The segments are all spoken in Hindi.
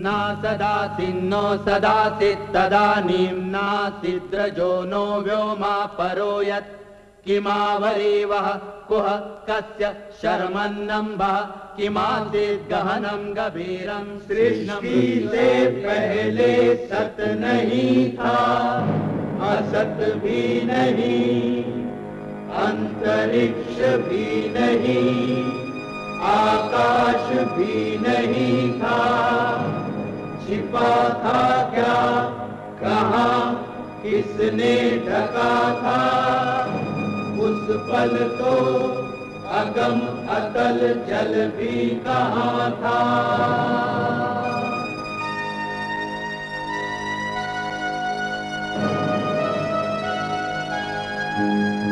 न सदासिन्नो सदासित् तदानीं नासिद्रजो नो व्योमा परो यत् किमावरीवः कुह, कस्य शर्मन्नम्बः। किमासीत् गहनं गभीरं सृष्टि से पहले सत नहीं था। असत भी नहीं, अंतरिक्ष भी नहीं, आकाश भी नहीं था। छिपा था क्या? कहा, किसने ढका था? उस पल तो अगम अतल जल भी कहा था?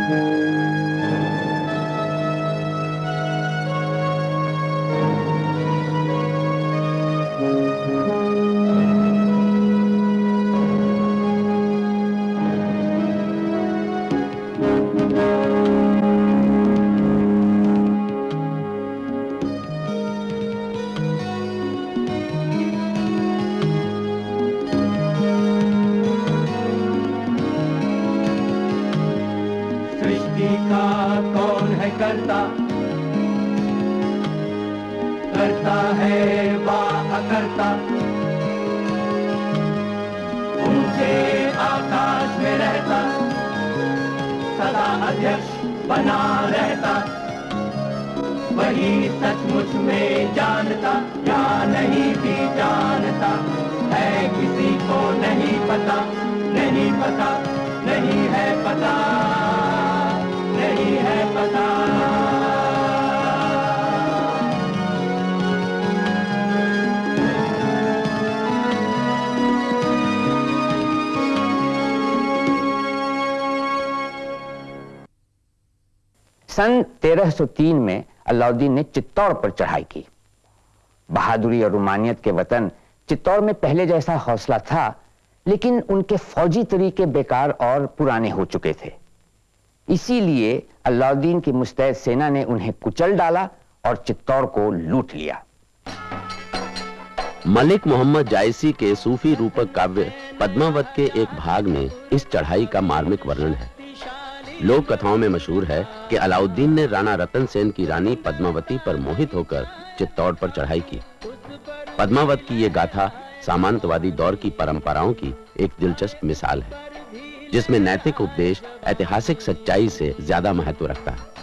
सृष्टि करता है वा अकर्ता ऊँचे आकाश में रहता, सदा अध्यक्ष बना रहता। वही सचमुच में जानता, या नहीं भी जानता, है किसी को नहीं पता नहीं पता, नहीं है पता, नहीं है पता। सन 1303 में अलाउद्दीन ने चित्तौड़ पर चढ़ाई की। बहादुरी और रुमानियत के वतन चित्तौड़ में पहले जैसा हौसला था, लेकिन उनके फौजी तरीके बेकार और पुराने हो चुके थे। इसीलिए अलाउद्दीन की मुस्तैद सेना ने उन्हें कुचल डाला और चित्तौड़ को लूट लिया। मलिक मोहम्मद जायसी के सूफी रूपक काव्य पद्मावत के एक भाग में इस चढ़ाई का मार्मिक वर्णन है। लोक कथाओं में मशहूर है कि अलाउद्दीन ने राणा रतन सेन की रानी पद्मावती पर मोहित होकर चित्तौड़ पर चढ़ाई की। पद्मावत की ये गाथा सामंतवादी दौर की परंपराओं की एक दिलचस्प मिसाल है, जिसमें नैतिक उपदेश ऐतिहासिक सच्चाई से ज़्यादा महत्व रखता है।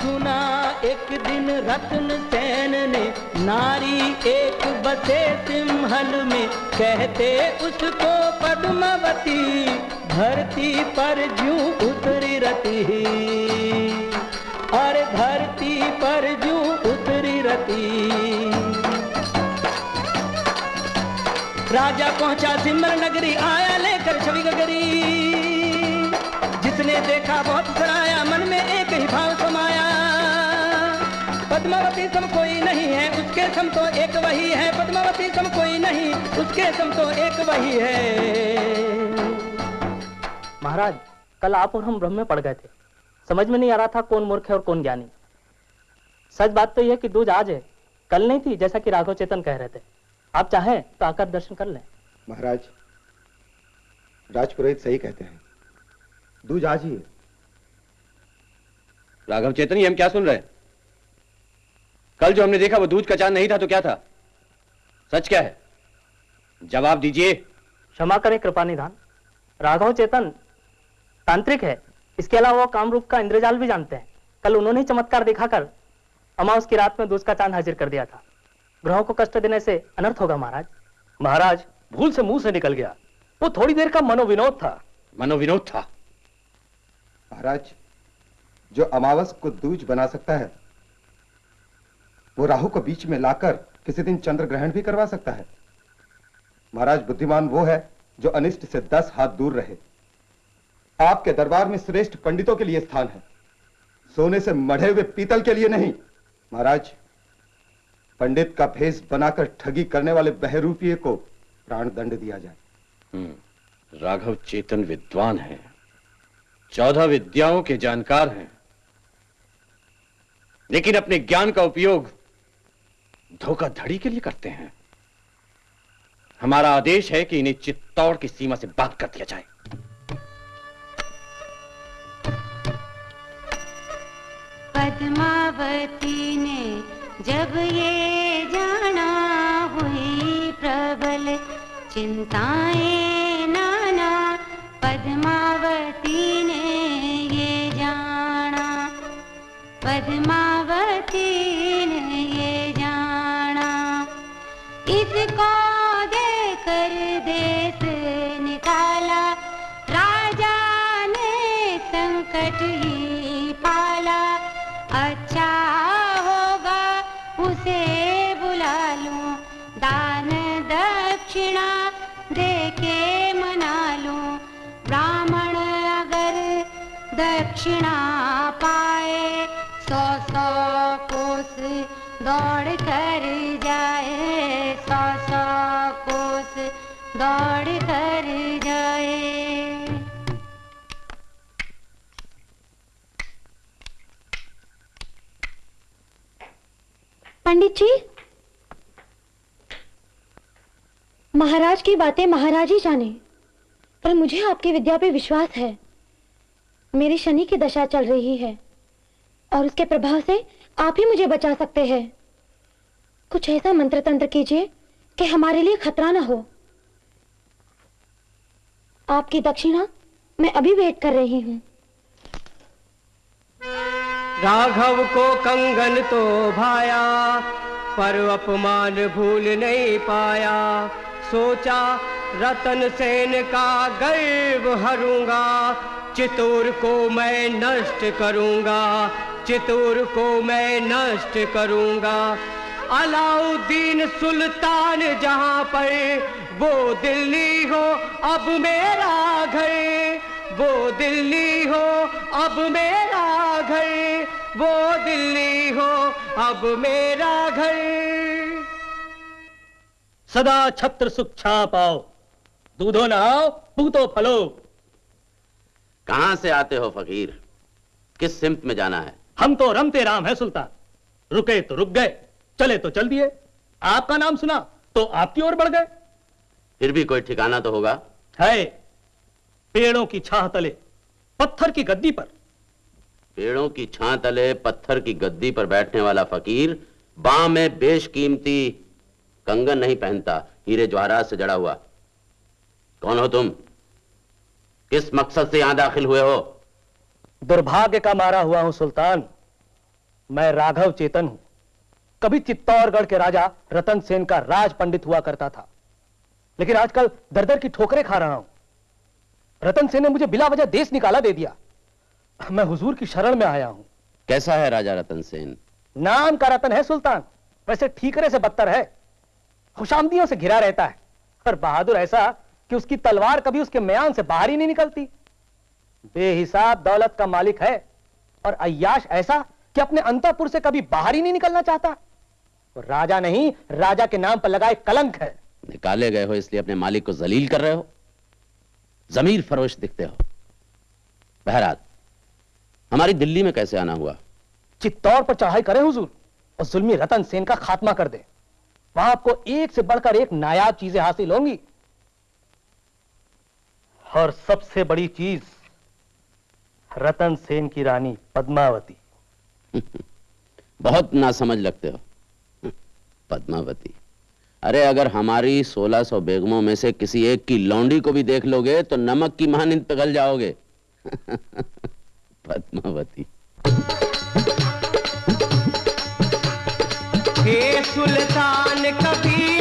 सुना एक दिन रत्न सेन ने नारी एक बसे सिंहल में, कहते उसको पद्मावती। धरती पर जू उतरी रती और धरती पर जू उतरी रती। राजा पहुँचा सिमर नगरी, आया लेकर छवि गगरी। जिसने देखा बहुत सराया, मन में एक ही भाव समाया। पद्मावती सम कोई नहीं है उसके सम तो एक वही है। पद्मावती सम कोई नहीं उसके सम तो एक वही है। महाराज कल आप और हम ब्रह्म में पड़ गए थे। समझ में नहीं आ रहा था कौन मूर्ख है और कौन ज्ञानी। सच बात तो यह है कि दूज आज है। कल नहीं थी जैसा कि राघव चेतन कह रहे थे। आप चाहें तो आकर दर्शन कर लें। महाराज राजपुरोहित सही कहते हैं। दूज आज ही है। राघव चेतनी हम क्या सुन रहे हैं? कल जो हमने देखा वो दूध का चाँद नहीं था तो क्या था? सच क्या है? जवाब दीजिए। क्षमा करें कृपा निधान। राघव चेतन तांत्रिक है। इसके अलावा वो कामरूप का इंद्रजाल भी जानते हैं। कल उन्होंने ही चमत्कार दिखाकर अमावस की रात में दूध का चाँद हाजिर कर दिया था। ग्रहों को कष्ट देने से अनर्थ होगा महाराज। महाराज भूल से मुँह से निकल गया। वो थोड़ी देर का मनोविनोद था। मनोविनोद था। महाराज जो अमावस को दूज बना सकता है वो राहु को बीच में लाकर किसी दिन चंद्र ग्रहण भी करवा सकता है। महाराज बुद्धिमान वो है जो अनिष्ट से दस हाथ दूर रहे। आपके दरबार में श्रेष्ठ पंडितों के लिए स्थान है। सोने से मढ़े हुए पीतल के लिए नहीं। महाराज पंडित का भेष बनाकर ठगी करने वाले बहरूपिये को प्राण दंड दिया जाए। हम्म, राघव चेतन विद्वान है। चौदह विद्याओं के जानकार हैं। लेकिन अपने ज्ञान का उपयोग धोखाधड़ी के लिए करते हैं। हमारा आदेश है कि इन्हें चित्तौड़ की सीमा से बात कर दिया जाए। पद्मावती ने जब ये जाना हुई प्रबल, चिंताएँ नाना, पद्मावती ने ये जाना। पद्मावती संकट पाला। अच्छा होगा उसे बुला लूँ। दान दक्षिणा देके मना लूँ। ब्राह्मण अगर दक्षिणा पाए, सौ सौ कोस दौड़ कर पंडित जी। महाराज की बातें महाराज ही जाने, पर मुझे आपकी विद्या पे विश्वास है। मेरी शनि की दशा चल रही है, और उसके प्रभाव से आप ही मुझे बचा सकते हैं। कुछ ऐसा मंत्र तंत्र कीजिए कि हमारे लिए खतरा ना हो। आपकी दक्षिणा मैं अभी वेट कर रही हूँ। राघव को कंगन तो भाया, पर अपमान भूल नहीं पाया। सोचा, रतन सेन का गर्व हरूँगा चितौर को मैं नष्ट करूँगा चितौर को मैं नष्ट करूँगा। अलाउद्दीन सुल्तान जहाँ पर वो दिल्ली हो, अब मेरा घर। वो दिल्ली हो अब मेरा घर। वो दिल्ली हो अब मेरा घर। सदा छत्र सुख छा पाओ दूधो नहाओ पूतो फलो। कहाँ से आते हो फकीर? किस सिमत में जाना है? हम तो रमते राम है सुल्तान। रुके तो रुक गए चले तो चल दिए। आपका नाम सुना तो आपकी ओर बढ़ गए। फिर भी कोई ठिकाना तो होगा? है पेड़ों की छाह तले पत्थर की गद्दी पर। पेड़ों की छां तले पत्थर की गद्दी पर बैठने वाला फकीर बाह में बेशकीमती कंगन नहीं पहनता हीरे जवाहरात से जड़ा हुआ। कौन हो तुम? किस मकसद से यहाँ दाखिल हुए हो? दुर्भाग्य का मारा हुआ हूँ सुल्तान। मैं राघव चेतन हूँ। कभी चित्तौड़गढ़ के राजा रतन सेन का राज पंडित हुआ करता था। लेकिन आजकल दर दर की ठोकरें खा रहा हूँ। रतन सेन ने मुझे बिला वजह देश निकाला दे दिया। मैं हुजूर की शरण में आया हूँ। कैसा है राजा रतन सेन? नाम का रतन है सुल्तान। वैसे ठीकरे से बदतर है। खुशामदियों से घिरा रहता है। और बहादुर ऐसा कि उसकी तलवार कभी उसके म्यान से बाहर ही नहीं निकलती। बेहिसाब दौलत का मालिक है। और अय्याश ऐसा कि अपने अंतपुर से कभी बाहर ही नहीं निकलना चाहता। तो राजा नहीं राजा के नाम पर लगाए कलंक है। निकाले गए हो इसलिए अपने मालिक को जलील कर रहे हो? जमीर फरोश दिखते हो। बहरहाल हमारी दिल्ली में कैसे आना हुआ? चित्तौड़ पर चढ़ाई करें हुजूर और जुल्मी रतन सेन का खात्मा कर दे वहाँ आपको एक से बढ़कर एक नायाब चीज़ें हासिल होंगी। और सबसे बड़ी चीज़ रतन सेन की रानी पद्मावती। बहुत नासमझ लगते हो। पद्मावती। अरे अगर हमारी 1600 बेगमों में से किसी एक की लौंडी को भी देख लोगे तो नमक की महानिंद पिघल जाओगे। पद्मावती। सुल्तान कभी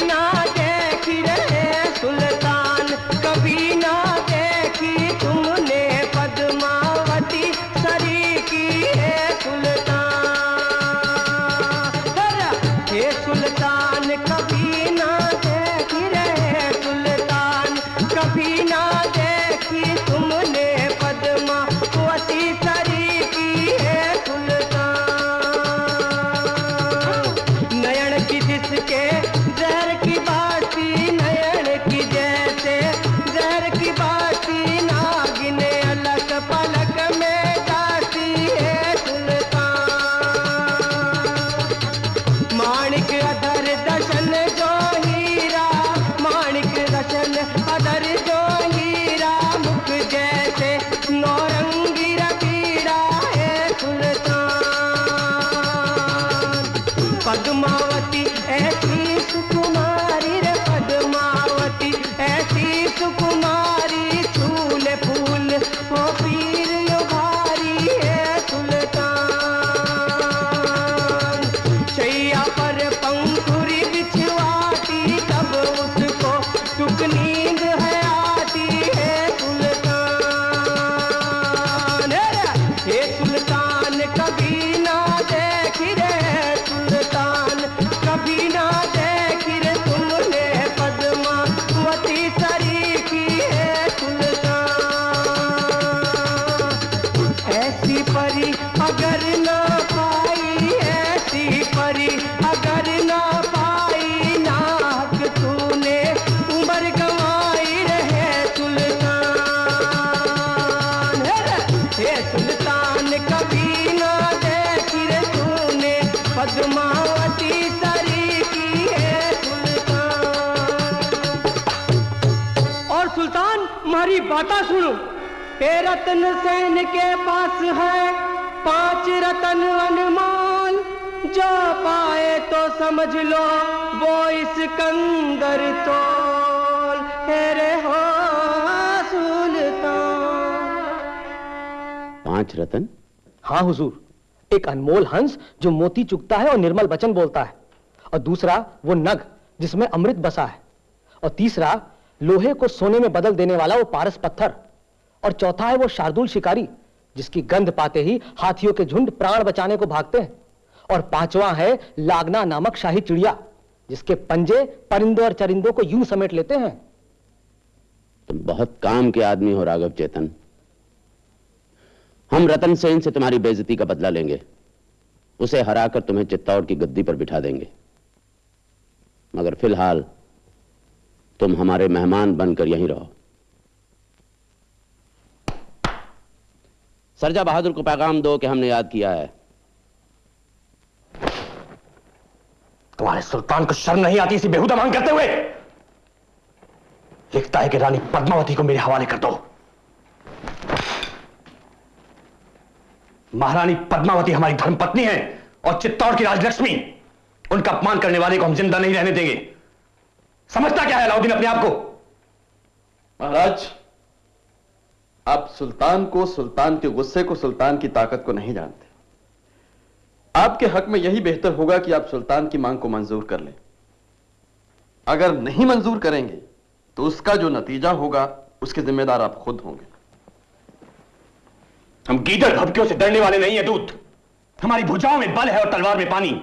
सुल्तान सुल्तान बाता सुनो। ए रतन सेन के पास है पाँच रतन अनमोल। जो पाए तो समझ लो वो इसकंदर तोल हेरे हो सुल्तान। पाँच रतन? हाँ हुजूर एक अनमोल हंस जो मोती चुगता है और निर्मल वचन बोलता है और दूसरा वो नग जिसमें अमृत बसा है और तीसरा लोहे को सोने में बदल देने वाला वो पारस पत्थर। और चौथा है वो शार्दुल शिकारी, जिसकी गंध पाते ही हाथियों के झुंड प्राण बचाने को भागते हैं। और पांचवा है लागना नामक शाही चिड़िया, जिसके पंजे परिंदों और चरिंदों को यूँ समेट लेते हैं। तुम बहुत काम के आदमी हो, राघव चेतन। हम रतन सेन से तुम्हारी बेजती का बदला लेंगे। उसे हराकर तुम्हें चित्तौड़ की गद्दी पर बिठा देंगे। मगर फ़िलहाल तुम हमारे मेहमान बनकर यहीं रहो। सरजा बहादुर को पैगाम दो कि हमने याद किया है। तुम्हारे सुल्तान को शर्म नहीं आती इसी बेहुदा मांग करते हुए? लिखता है कि रानी पद्मावती को मेरे हवाले कर दो। महारानी पद्मावती हमारी धर्मपत्नी है और चित्तौड़ की राजलक्ष्मी। उनका अपमान करने वाले को हम ज़िंदा नहीं रहने देंगे। समझता क्या है अलाउद्दीन अपने आप को? महाराज आप सुल्तान को सुल्तान के गुस्से को सुल्तान की ताकत को नहीं जानते। आपके हक में यही बेहतर होगा कि आप सुल्तान की मांग को मंजूर कर लें। अगर नहीं मंजूर करेंगे तो उसका जो नतीजा होगा उसके जिम्मेदार आप खुद होंगे। हम गीदड़ धबकियों से डरने वाले नहीं है दूत। हमारी भुजाओं में बल है और तलवार में पानी।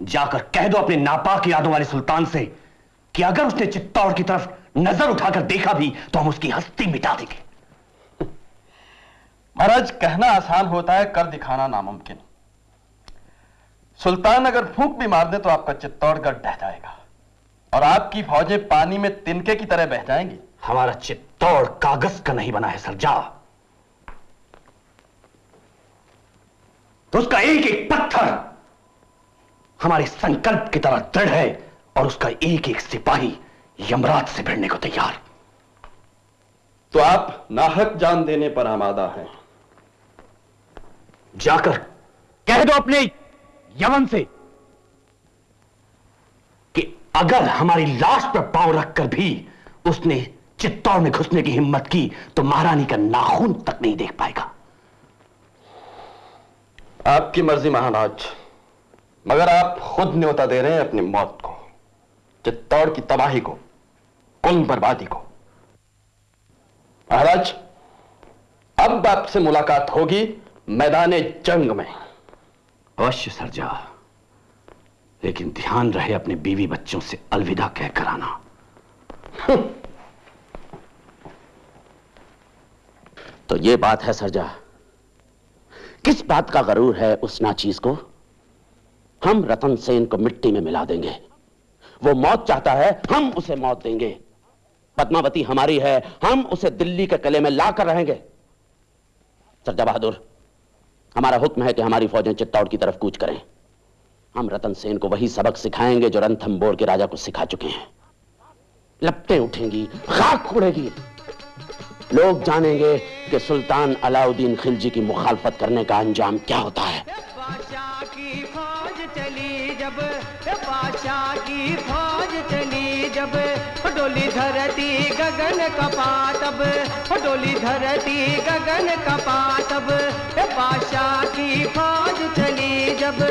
जाकर कह दो अपने नापाक यादों वाले सुल्तान से कि अगर उसने चित्तौड़ की तरफ़ नज़र उठाकर देखा भी तो हम उसकी हस्ती मिटा देंगे। महाराज कहना आसान होता है कर दिखाना नामुमकिन। सुल्तान अगर फूंक भी मार दे तो आपका चित्तौड़गढ़ ढह जाएगा। और आपकी फौजें पानी में तिनके की तरह बह जाएँगी। हमारा चित्तौड़ कागज़ का नहीं बना है सरजा तो उसका एक एक पत्थर हमारे संकल्प की तरह दृढ़ है। और उसका एक एक सिपाही यमराज से भिड़ने को तैयार। तो आप नाहक जान देने पर आमादा हैं। जाकर कह दो अपने यमन से कि अगर हमारी लाश पर पाँव रखकर भी उसने चित्तौड़ में घुसने की हिम्मत की तो महारानी का नाखून तक नहीं देख पाएगा। आपकी मर्ज़ी महाराज मगर आप खुद न्योता दे रहे हैं अपनी मौत को। चित्तौड़ की तबाही को कुल बर्बादी को। महाराज, अब आपसे मुलाकात होगी मैदान जंग में। अवश्य, सरजा। लेकिन ध्यान रहे अपने बीवी बच्चों से अलविदा कहकर आना। तो ये बात है, सरजा। किस बात का गरूर है उस नाचीज को? हम रतन सेन को मिट्टी में मिला देंगे। वो मौत चाहता है, हम उसे मौत देंगे। पद्मावती हमारी है, हम उसे दिल्ली के किले में लाकर रहेंगे। सरजा बहादुर, हमारा हुक्म है कि हमारी फौजें चित्तौड़ की तरफ़ कूच करें। हम रतन सेन को वही सबक सिखाएँगे जो रणथंबोर के राजा को सिखा चुके हैं। लपटें उठेंगी खाक उड़ेगी। लोग जानेंगे कि सुल्तान अलाउद्दीन खिलजी की मुखालफत करने का अंजाम क्या होता है। की फौज चली जब हे बादशाह की फौज चली जब। हो डोली धरती गगन कपा तब हो डोली धरती गगन कपा तब हे बादशाह की फौज चली जब।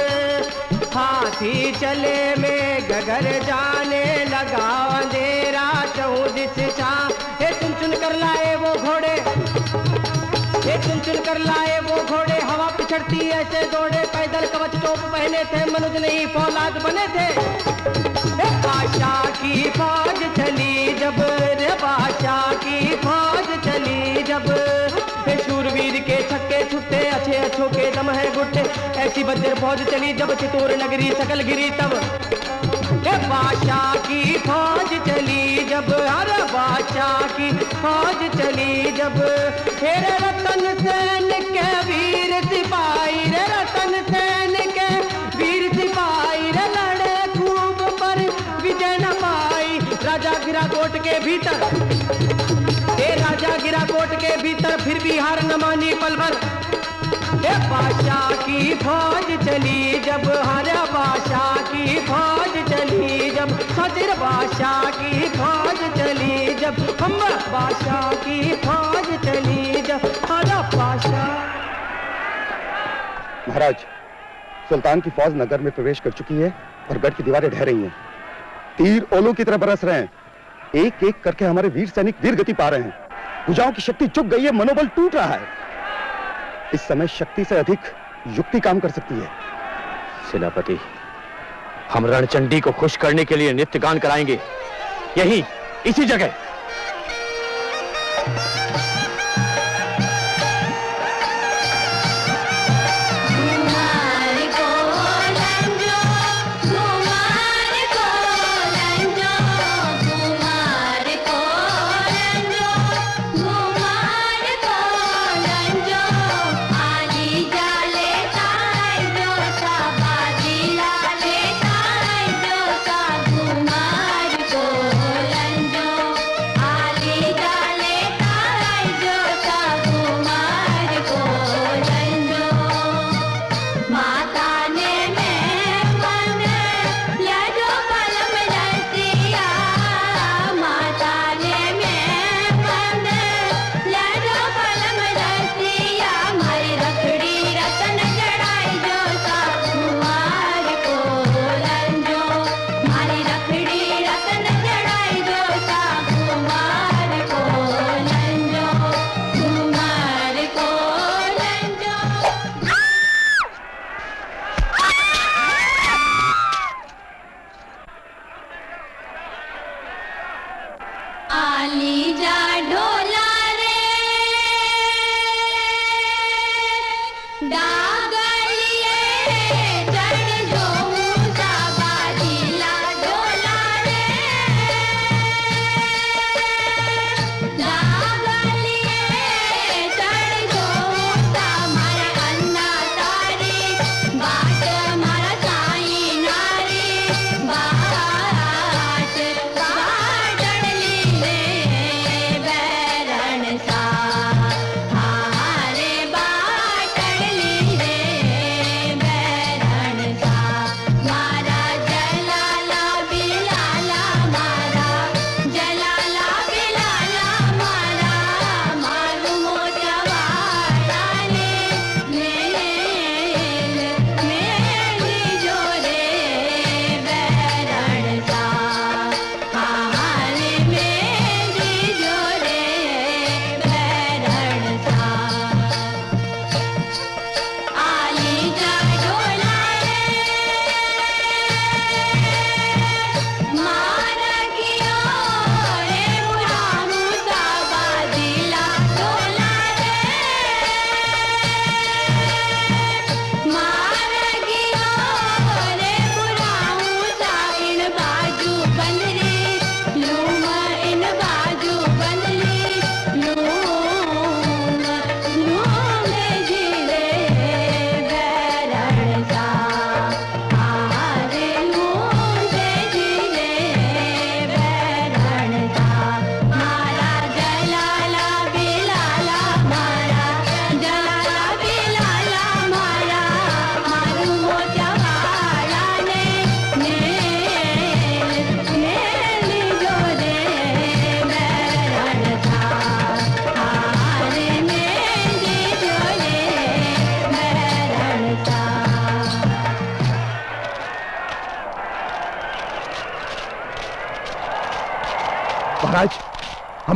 हाथी चले में गगर जाने लगा। अंधेरा चौदिस चा हे चुन चुन कर लाए वो घोड़े। ये चुन चुन कर लाए वो घोड़े। पिछड़ती ऐसे दौड़े, पैदल कवच टोप पहने थे, मनुज नहीं, फौलाद बने थे। बादशाह की फौज चली जब, रे बादशाह की फौज चली जब। शूरवीर के छक्के छुट्टे, अच्छे अच्छों के दम है गुट्टे। ऐसी बजर फौज चली जब चितौर नगरी सकल गिरी तब। बादशाह की फौज चली जब हर बादशाह की फौज चली, जब तेरे रतन सेन के वीर सिपाही, रे रतन सेन के वीर सिपाही, रे लड़े खूब पर विजय न पाई। राजा गिरा कोट के भीतर, ए राजा गिरा कोट के भीतर फिर भी हार न मानी पल ए बादशाह की फौज चली जब, हर बादशाह की फौज चली जब सजर बादशाह की फौज चली जब हम बादशाह की फौज चली जब, हर बादशाह। महाराज, सुल्तान की फौज नगर में प्रवेश कर चुकी है और गढ़ की दीवारें ढह रही हैं। तीर ओलों की तरह बरस रहे हैं। एक एक करके हमारे वीर सैनिक वीर गति पा रहे हैं। भुजाओं की शक्ति चुक गई है, मनोबल टूट रहा है। इस समय शक्ति से अधिक युक्ति काम कर सकती है। सेनापति, हम रणचंडी को खुश करने के लिए नृत्य गान कराएँगे। यही, इसी जगह।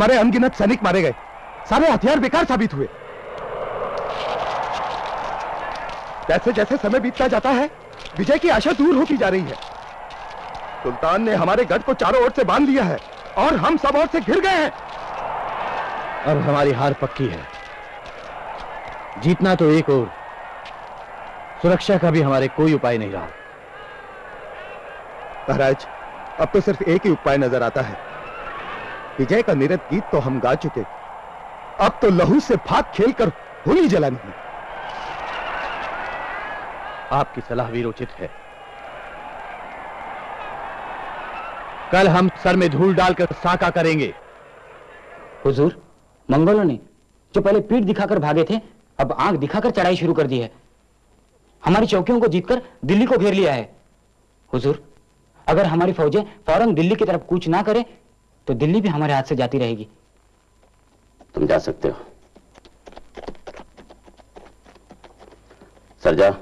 हमारे अनगिनत सैनिक मारे गए। सारे हथियार बेकार साबित हुए। जैसे जैसे समय बीतता जाता है, विजय की आशा दूर होती जा रही है। सुल्तान ने हमारे गढ़ को चारों ओर से बाँध लिया है और हम सब ओर से घिर गए हैं। अब हमारी हार पक्की है। जीतना तो एक और सुरक्षा का भी हमारे कोई उपाय नहीं रहा। महाराज, अब तो सिर्फ़ एक ही उपाय नज़र आता है। विजय का निरत गीत तो हम गा चुके अब तो लहू से फाक खेलकर होली जलानी है आपकी सलाह भी उचित है। कल हम सर में धूल डालकर साका करेंगे। हुजूर, मंगोलों ने जो पहले पीठ दिखाकर भागे थे, अब आँख दिखाकर चढ़ाई शुरू कर दी है। हमारी चौकियों को जीतकर दिल्ली को घेर लिया है। हुजूर, अगर हमारी फौजें फ़ौरन दिल्ली की तरफ़ कूच ना करें तो दिल्ली भी हमारे हाथ से जाती रहेगी। तुम जा सकते हो। सरजा,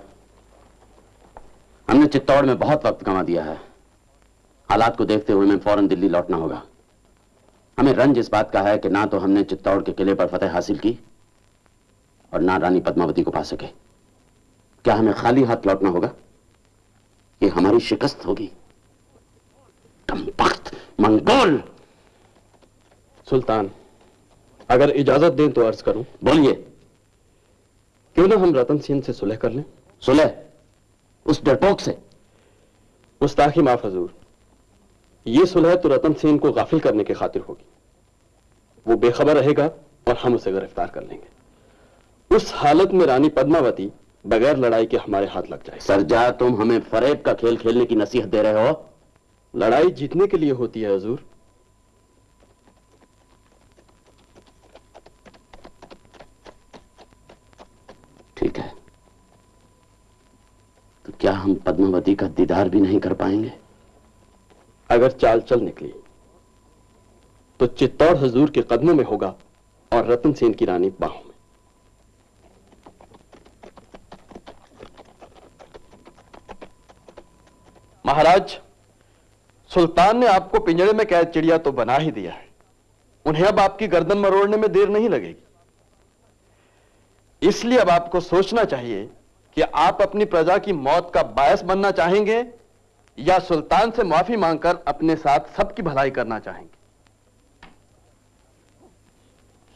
हमने चित्तौड़ में बहुत वक्त गंवा दिया है। हालात को देखते हुए हमें फ़ौरन दिल्ली लौटना होगा। हमें रंज इस बात का है कि ना तो हमने चित्तौड़ के किले पर फतेह हासिल की और ना रानी पद्मावती को पा सके। क्या हमें खाली हाथ लौटना होगा? ये हमारी शिकस्त होगी। मंगोल! सुल्तान अगर इजाज़त दें तो अर्ज़ करूँ। बोलिए। क्यों ना हम रतन सेन से सुलह कर लें? सुलह? उस डरपोक से? मुस्ताखी माफ़ हजूर ये सुलह तो रतन सेन को गाफिल करने की खातिर होगी। वो बेखबर रहेगा और हम उसे गिरफ़्तार कर लेंगे। उस हालत में रानी पद्मावती बगैर लड़ाई के हमारे हाथ लग जाए सरजा तुम हमें फरेब का खेल खेलने की नसीहत दे रहे हो। लड़ाई जीतने के लिए होती है हजूर। ठीक है। तो क्या हम पद्मावती का दीदार भी नहीं कर पाएँगे? अगर चाल चल निकली तो चित्तौड़ हजूर के कदमों में होगा और रतन सेन की रानी बाहों में। महाराज, सुल्तान ने आपको पिंजरे में कैद चिड़िया तो बना ही दिया है। उन्हें अब आपकी गर्दन मरोड़ने में देर नहीं लगेगी। इसलिए अब आपको सोचना चाहिए कि आप अपनी प्रजा की मौत का बायस बनना चाहेंगे या सुल्तान से माफ़ी मांगकर अपने साथ सबकी भलाई करना चाहेंगे।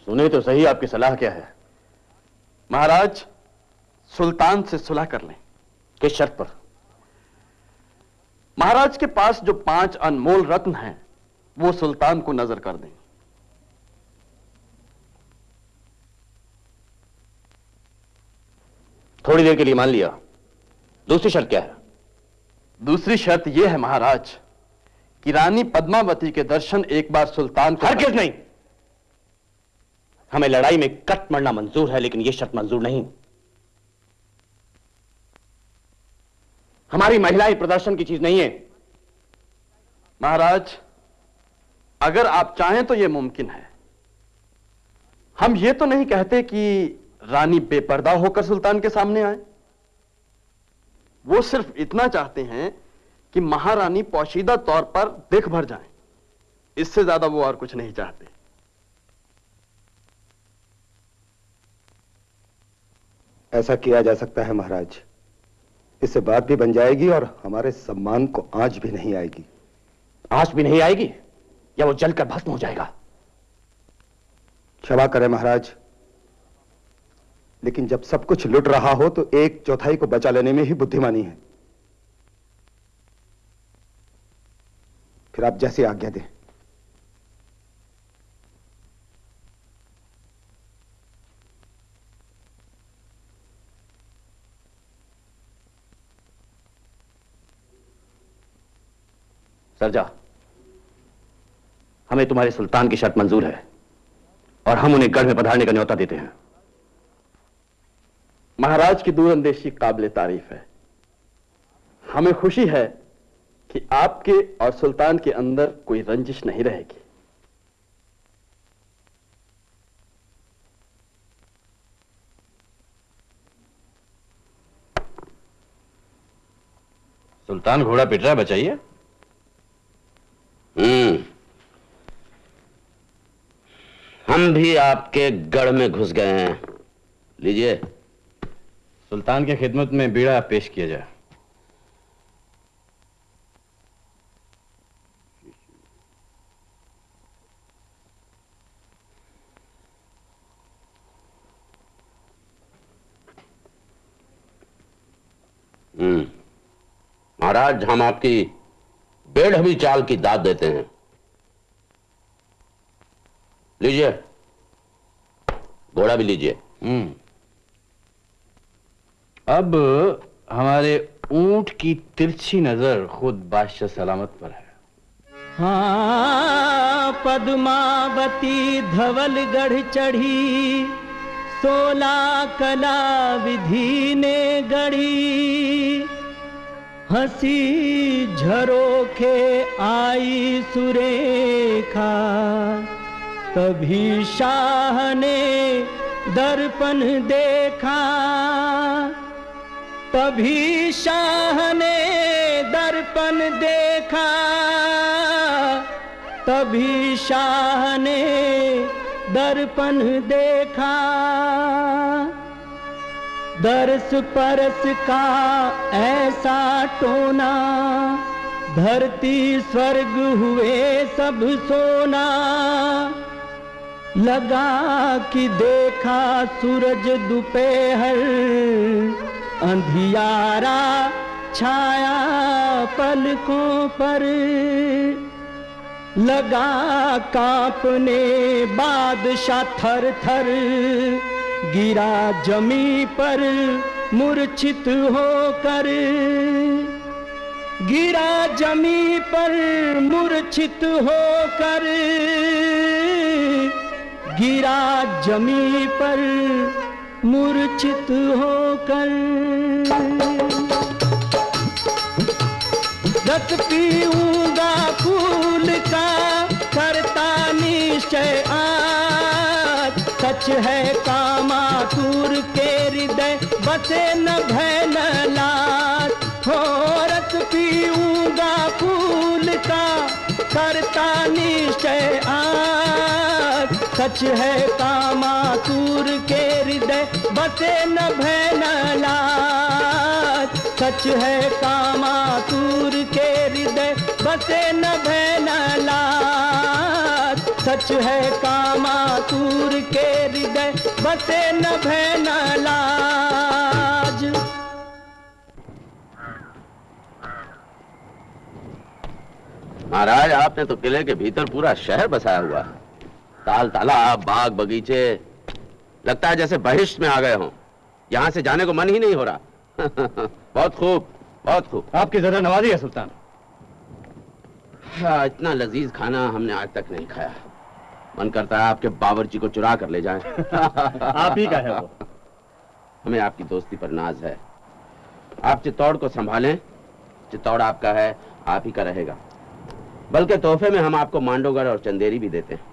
सुने तो सही आपकी सलाह क्या है। महाराज, सुल्तान से सुलह कर लें। किस शर्त पर? महाराज के पास जो पाँच अनमोल रत्न हैं, वो सुल्तान को नज़र कर दें। थोड़ी देर के लिए मान लिया। दूसरी शर्त क्या है? दूसरी शर्त यह है महाराज कि रानी पद्मावती के दर्शन एक बार सुल्तान को हरगिज नहीं! हमें लड़ाई में कट मरना मंजूर है लेकिन यह शर्त मंजूर नहीं। हमारी महिलाएँ प्रदर्शन की चीज़ नहीं है। महाराज अगर आप चाहें तो यह मुमकिन है। हम ये तो नहीं कहते कि रानी बेपर्दा होकर सुल्तान के सामने आए। वो सिर्फ़ इतना चाहते हैं कि महारानी पोशीदा तौर पर देख भर जाएँ। इससे ज़्यादा वो और कुछ नहीं चाहते। ऐसा किया जा सकता है महाराज। इससे बात भी बन जाएगी और हमारे सम्मान को आज भी नहीं आएगी। आज भी नहीं आएगी? या वो जलकर भस्म हो जाएगा? क्षमा करें महाराज। लेकिन जब सब कुछ लुट रहा हो तो एक चौथाई को बचा लेने में ही बुद्धिमानी है। फिर आप जैसी आज्ञा दें। सरजा, हमें तुम्हारे सुल्तान की शर्त मंजूर है और हम उन्हें गढ़ में पधारने का न्योता देते हैं। महाराज की दूरंदेशी काबिल तारीफ़ है। हमें खुशी है कि आपके और सुल्तान के अंदर कोई रंजिश नहीं रहेगी। सुल्तान घोड़ा पिट रहा है बचाइए। हम्म। हम भी आपके गढ़ में घुस गए हैं। लीजिए। सुल्तान के खिदमत में बीड़ा पेश किया जाए। हम्म। महाराज हम आपकी बेढमी चाल की दाद देते हैं। लीजिए। घोड़ा भी लीजिए। हम्म। अब हमारे ऊँट की तिरछी नज़र खुद बादशाह सलामत पर है। हाँ पद्मावती धवल गढ़ चढ़ी, सोला कला विधि ने गढ़ी। हँसी झरोखे आई सुरेखा, तभी शाह ने दर्पण देखा। तभी शाह ने दर्पण देखा, तभी शाह ने दर्पण देखा। दर्श परस का ऐसा टोना, धरती स्वर्ग हुए सब सोना। लगा कि देखा सूरज दोपहर अंधियारा छाया पलकों पर लगा कांपने बादशाह थर थर गिरा जमी पर मूर्छित होकर, गिरा जमी पर मूर्छित होकर, गिरा जमी पर मूर्छित होकर रत पीऊँगा फूल का, करता निश्चय आज सच है कामातुर के हृदय, बसे न भय न सच है कामातुर के हृदय, बसे न भय सच है कामातुर के हृदय, बसे न भय सच है कामातुर के हृदय, बसे न भय महाराज, आपने तो किले के भीतर पूरा शहर बसाया हुआ है। ताल तालाब बाग बगीचे। लगता है जैसे बहिष्ट में आ गए हों। यहाँ से जाने को मन ही नहीं हो रहा। बहुत खूब बहुत खूब। आपकी ज़्यादा नवाजी है सुल्तान। हाँ, इतना लजीज खाना हमने आज तक नहीं खाया। मन करता है आपके बावर्ची को चुरा कर ले जाएँ। आप ही का है वो। हमें आपकी दोस्ती पर नाज है। आप चित्तौड़ को संभालें। चित्तौड़ आपका है आप ही का रहेगा। बल्कि तोहफे में हम आपको मांडोगढ़ और चंदेरी भी देते हैं।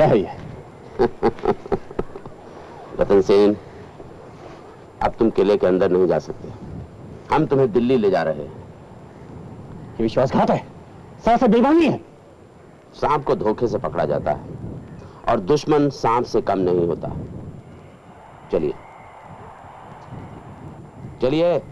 क्या है ये? रतन सेन अब तुम किले के अंदर नहीं जा सकते। हम तुम्हें दिल्ली ले जा रहे हैं। ये विश्वासघात है। साथ बेईमानी है। सांप को धोखे से पकड़ा जाता है और दुश्मन सांप से कम नहीं होता। चलिए। चलिए।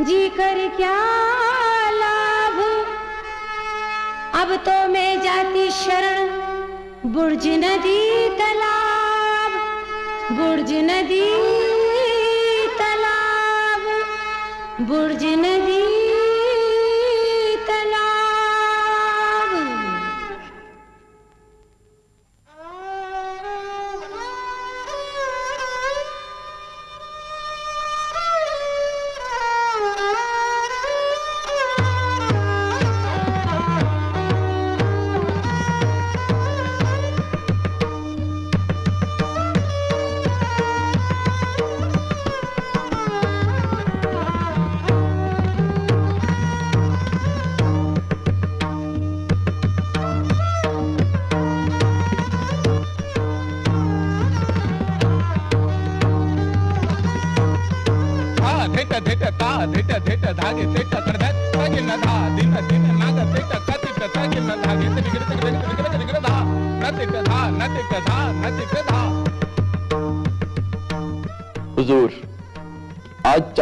जी कर क्या लाभ? अब तो मैं जाती शरण, बुर्ज नदी तालाब, बुर्ज नदी तालाब, बुर्ज नदी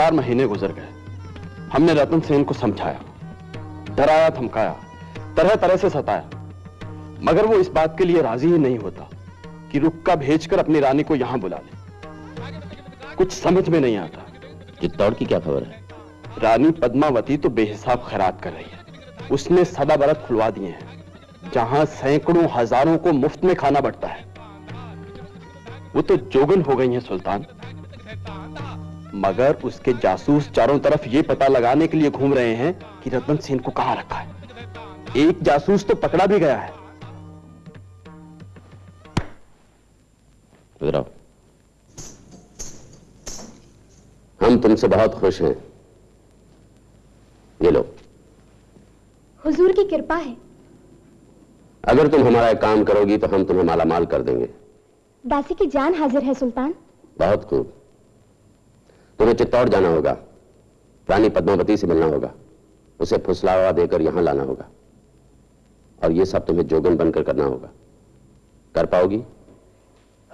चार महीने गुजर गए। हमने रतन सेन को समझाया, डराया, धमकाया तरह तरह से सताया। मगर वो इस बात के लिए राज़ी ही नहीं होता कि रुक्का भेजकर अपनी रानी को यहाँ बुला ले। कुछ समझ में नहीं आता चित्तौड़ की क्या खबर है। रानी पद्मावती तो बेहिसाब खैरात कर रही है। उसने सदा बरत खुलवा दिए हैं, जहाँ सैकड़ों हज़ारों को मुफ़्त में खाना बढ़ता है। वो तो जोगन हो गई है, सुल्तान। मगर उसके जासूस चारों तरफ़ ये पता लगाने के लिए घूम रहे हैं कि रतन सेन को कहाँ रखा है। एक जासूस तो पकड़ा भी गया है। हम तुमसे बहुत खुश हैं। ये लो। हुजूर की कृपा है। अगर तुम हमारा काम करोगी तो हम तुम्हें मालामाल कर देंगे। दासी की जान हाजिर है सुल्तान। बहुत खूब। तुम्हें चित्तौड़ जाना होगा। रानी पद्मावती से मिलना होगा। उसे फुसलावा देकर यहाँ लाना होगा। और ये सब तुम्हें जोगन बनकर करना होगा। कर पाओगी?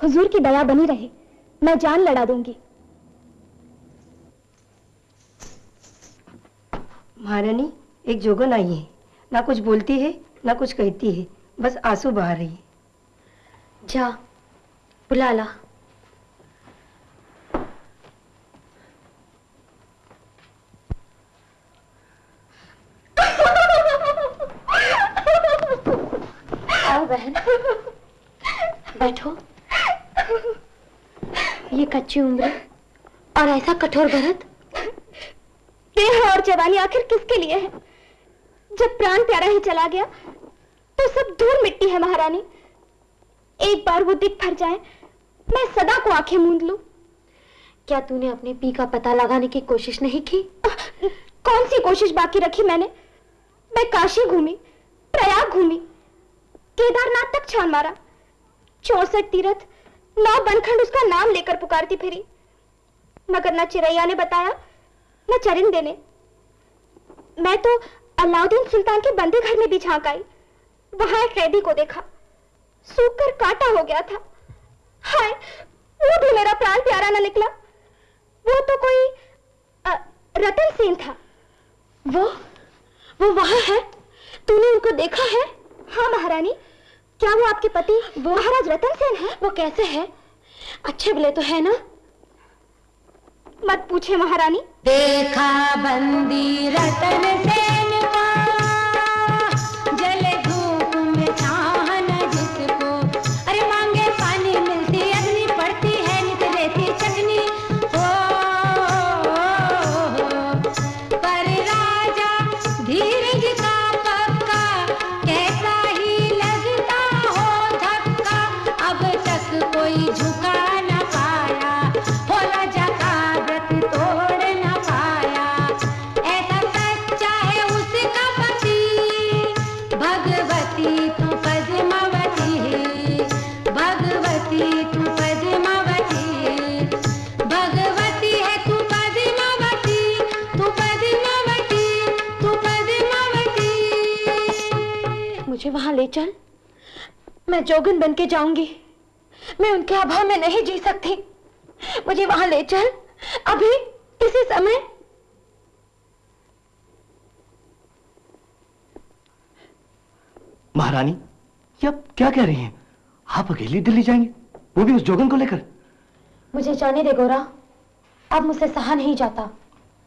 हुजूर की दया बनी रहे। मैं जान लड़ा दूँगी। महारानी एक जोगन आई है। ना कुछ बोलती है ना कुछ कहती है। बस आँसू बहा रही है। जा बुला ला। आओ बहन। बैठो। ये कच्ची उम्र और ऐसा कठोर भरत। देह और जवानी आखिर किसके लिए है? जब प्राण प्यारा ही चला गया तो सब धूल मिट्टी है महारानी। एक बार वो दिख फर जाए, मैं सदा को आँखें मूंद लू। क्या तूने अपने पी का पता लगाने की कोशिश नहीं की? कौन सी कोशिश बाकी रखी मैंने? मैं काशी घूमी, प्रयाग घूमी केदारनाथ तक छान मारा. चौसठ तीरथ, नौ बनखंड उसका नाम लेकर पुकारती फिरी. मगर न चिरैया ने बताया, न चरिंदे ने. मैं तो अलाउद्दीन सुल्तान के बंदे घर में भी झाँक आई. वहाँ एक कैदी को देखा. सूख कर काटा हो गया था. हाय, वो भी मेरा प्राण प्यारा ना निकला. वो तो कोई रतन सेन था. वो वो वहाँ है? तूने उनको देखा है? हाँ महारानी। क्या वो आपके पति वो महाराज रतन सेन है? वो कैसे है? अच्छे भले तो है ना? मत पूछे महारानी। देखा बंदी रतन सेन। मैं जोगन बन के जाऊँगी। मैं उनके अभाव में नहीं जी सकती। मुझे वहाँ ले चल। अभी इसी समय। महारानी ये आप क्या कह रही हैं? आप अकेली दिल्ली जाएँगे? वो भी उस जोगन को लेकर। मुझे जाने दे गोरा। अब मुझसे सहा नहीं जाता।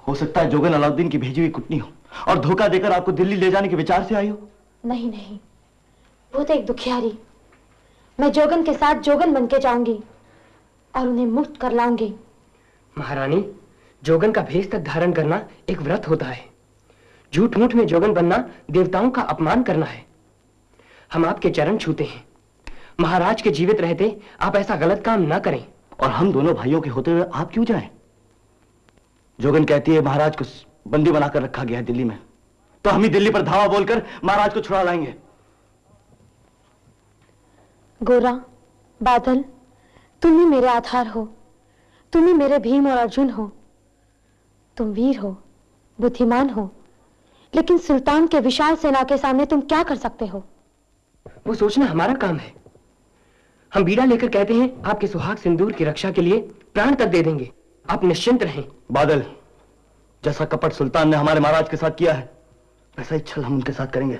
हो सकता है जोगन अलाउद्दीन की भेजी हुई कुटनी हो और धोखा देकर आपको दिल्ली ले जाने के विचार से आई हो। नहीं नहीं। वो तो एक दुखियारी। मैं जोगन के साथ जोगन बन के जाऊँगी और उन्हें मुक्त कर लाऊँगी। महारानी जोगन का भेष तक धारण करना एक व्रत होता है। झूठ मूठ में जोगन बनना देवताओं का अपमान करना है। हम आपके चरण छूते हैं। महाराज के जीवित रहते आप ऐसा गलत काम न करें। और हम दोनों भाइयों के होते हुए आप क्यों जाएँ? जोगन कहती है महाराज को बंदी बनाकर रखा गया है दिल्ली में। तो हम ही दिल्ली पर धावा बोलकर महाराज को छुड़ा लाएँगे। गोरा बादल तुम ही मेरे आधार हो। तुम ही मेरे भीम और अर्जुन हो। तुम वीर हो बुद्धिमान हो लेकिन सुल्तान के विशाल सेना के सामने तुम क्या कर सकते हो? वो सोचना हमारा काम है। हम बीड़ा लेकर कहते हैं आपके सुहाग सिंदूर की रक्षा के लिए प्राण तक दे देंगे। आप निश्चिंत रहें। बादल जैसा कपट सुल्तान ने हमारे महाराज के साथ किया है वैसा ही छल हम उनके साथ करेंगे।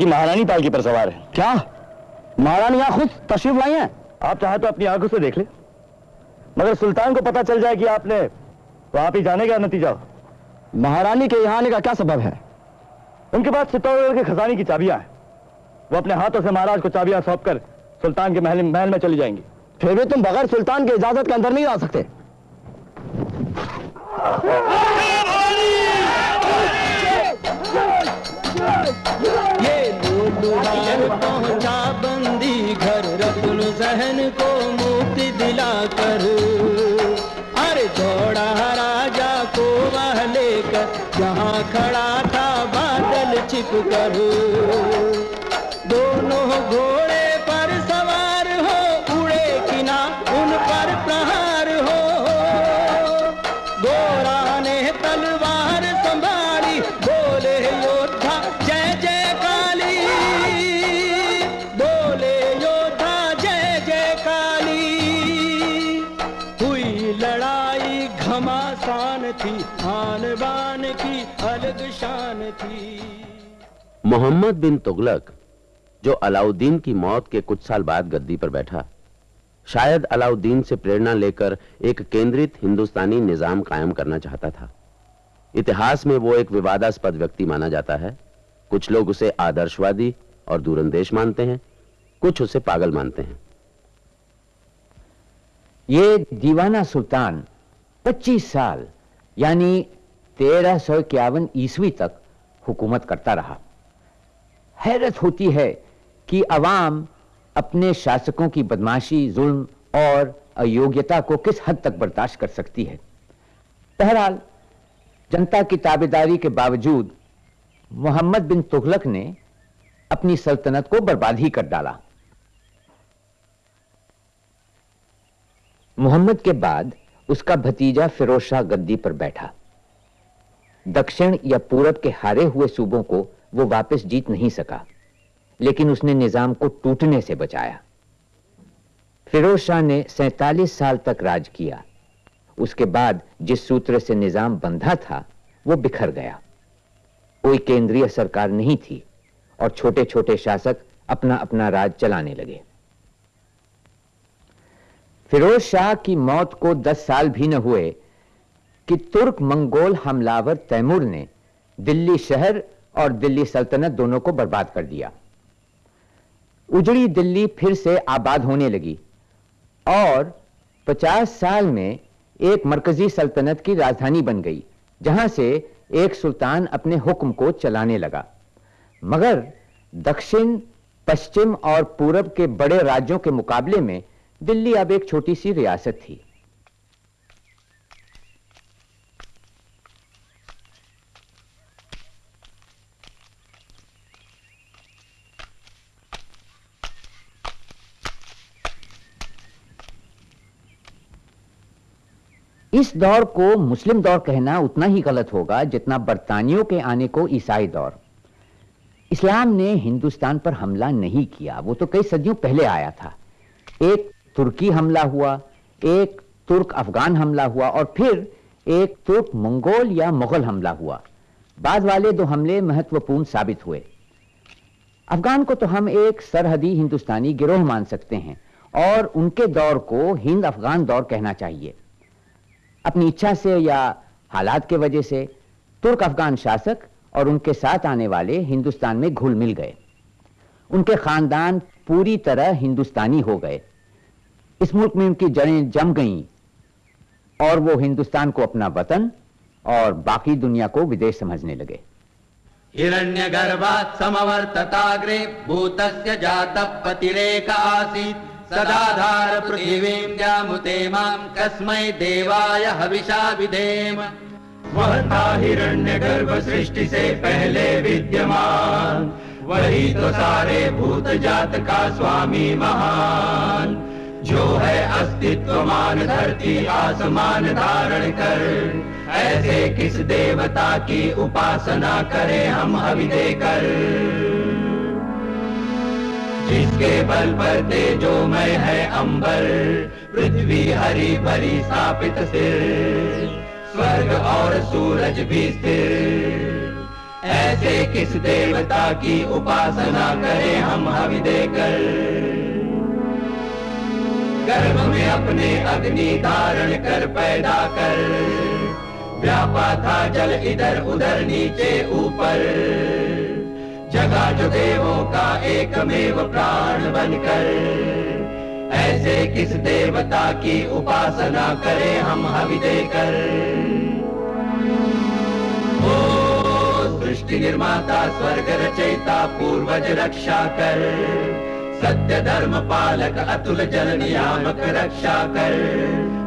चित्तौड़गढ़ की महारानी पालकी पर सवार है। क्या? महारानी यहाँ खुद तशरीफ़ लाई हैं? आप चाहे तो अपनी आँखों से देख ले। मगर सुल्तान को पता चल जाए कि आपने तो आप ही जाने का नतीजा। महारानी के यहाँ आने का क्या सबब है? उनके पास चित्तौड़गढ़ के खजाने की चाबियाँ हैं। वो अपने हाथों से महाराज को चाबियाँ सौंप कर सुल्तान के महल महल में चली जाएँगी। फिर भी तुम बगैर सुल्तान के इजाज़त के अंदर नहीं आ सकते। लोलुहार पहुँचा बंदी घर रतन सहन को मुक्ति दिलाकर। अरे दौड़ा राजा को वह लेकर जहाँ खड़ा था बादल छिप कर दोनों घोड़े मोहम्मद बिन तुगलक, जो अलाउद्दीन की मौत के कुछ साल बाद गद्दी पर बैठा, शायद अलाउद्दीन से प्रेरणा लेकर एक केंद्रित हिंदुस्तानी निज़ाम कायम करना चाहता था। इतिहास में वो एक विवादास्पद व्यक्ति माना जाता है। कुछ लोग उसे आदर्शवादी और दूरंदेश मानते हैं, कुछ उसे पागल मानते हैं। ये दीवाना सुल्तान 25 साल, यानी तेरह ईस्वी तक हुकूमत करता रहा। हैरत होती है कि अवाम अपने शासकों की बदमाशी, जुल्म और अयोग्यता को किस हद तक बर्दाश्त कर सकती है? बहरहाल, जनता की ताबेदारी के बावजूद, मोहम्मद बिन तुगलक ने अपनी सल्तनत को बर्बाद ही कर डाला। मोहम्मद के बाद उसका भतीजा फिरोज शाह गद्दी पर बैठा। दक्षिण या पूरब के हारे हुए सूबों को वो वापस जीत नहीं सका। लेकिन उसने निज़ाम को टूटने से बचाया। फिरोज शाह ने सैतालीस साल तक राज किया। उसके बाद जिस सूत्र से निज़ाम बंधा था, वो बिखर गया। कोई केंद्रीय सरकार नहीं थी और छोटे छोटे शासक अपना अपना राज चलाने लगे। फिरोज शाह की मौत को दस साल भी न हुए कि तुर्क मंगोल हमलावर तैमूर ने दिल्ली शहर और दिल्ली सल्तनत दोनों को बर्बाद कर दिया। उजड़ी दिल्ली फिर से आबाद होने लगी और 50 साल में एक मरकजी सल्तनत की राजधानी बन गई, जहाँ से एक सुल्तान अपने हुक्म को चलाने लगा। मगर दक्षिण, पश्चिम और पूरब के बड़े राज्यों के मुकाबले में दिल्ली अब एक छोटी सी रियासत थी। इस दौर को मुस्लिम दौर कहना उतना ही गलत होगा जितना बरतानियों के आने को ईसाई दौर। इस्लाम ने हिंदुस्तान पर हमला नहीं किया, वो तो कई सदियों पहले आया था। एक तुर्की हमला हुआ, एक तुर्क अफगान हमला हुआ और फिर एक तुर्क मंगोल या मुगल हमला हुआ। बाद वाले दो हमले महत्वपूर्ण साबित हुए। अफगान को तो हम एक सरहदी हिंदुस्तानी गिरोह मान सकते हैं और उनके दौर को हिंद अफगान दौर कहना चाहिए। अपनी इच्छा से या हालात के वजह से तुर्क अफगान शासक और उनके साथ आने वाले हिंदुस्तान में घुल मिल गए। उनके खानदान पूरी तरह हिंदुस्तानी हो गए। इस मुल्क में उनकी जड़ें जम गईं और वो हिंदुस्तान को अपना वतन और बाकी दुनिया को विदेश समझने लगे। हिरण्यगर्भात् समवर्तताग्रे भूतस्य जातः पतिरेक सदाधार पृथिवीं द्यामुते माँ कस्मै देवाय हविषा विधेम। वह था हिरण्य गर्भ सृष्टि से पहले विद्यमान। वही तो सारे भूत जात का स्वामी महान। जो है अस्तित्वमान धरती आसमान धारण कर। ऐसे किस देवता की उपासना करें हम हवि देकर जिसके बल पर तेजोमय है अंबर, पृथ्वी हरी भरी स्थापित सिर, स्वर्ग और सूरज भी स्थिर। ऐसे किस देवता की उपासना करें हम हवि देकर? गर्भ में अपने अग्नि धारण कर पैदा कर। व्यापा था जल इधर उधर नीचे ऊपर। जगा जो देवों का एकमेव प्राण बनकर। ऐसे किस देवता की उपासना करें हम हवि देकर? ओ सृष्टि निर्माता, स्वर्ग रचयिता, पूर्वज रक्षा कर। सत्य धर्म पालक अतुल जल नियामक रक्षा कर।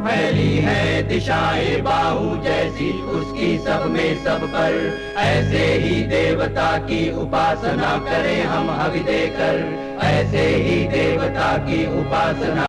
फैली है दिशाए बाहु जैसी उसकी सब में सब पर। ऐसे ही देवता की उपासना करें हम हवि देकर ऐसे ही देवता की उपासना